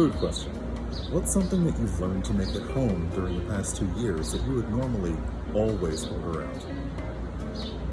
Food question. What's something that you've learned to make at home during the past two years that you would normally always order out?